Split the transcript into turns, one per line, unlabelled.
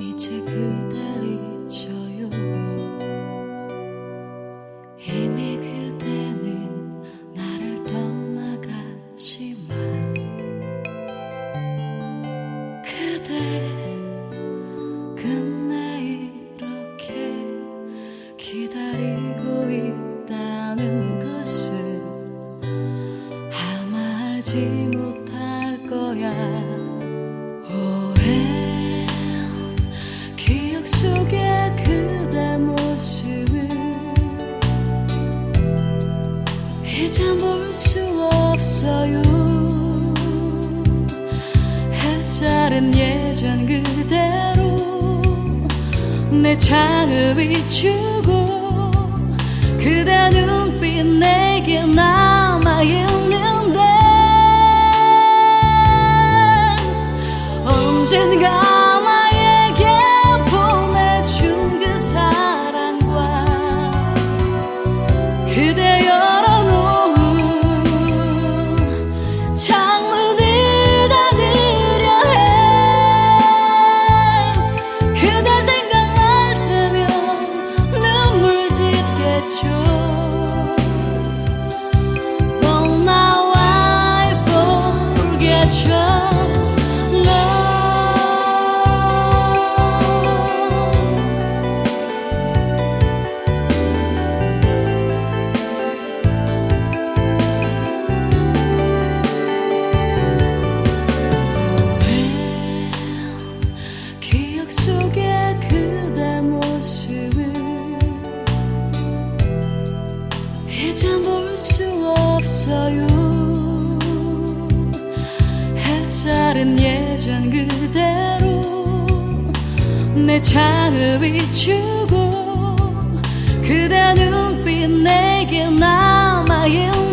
이제 그날이 져요. 이미 그대는 나를 떠나갔지만 그대 끝내 이렇게 기다리고 있다는 것을 아마 알지 못 햇살은 예전 그대로 내 창을 비추고 그대 눈빛 내게 남아있는 없어요. 햇살은 예전 그대로 내 창을 비추고 그대 눈빛 내게 남아있는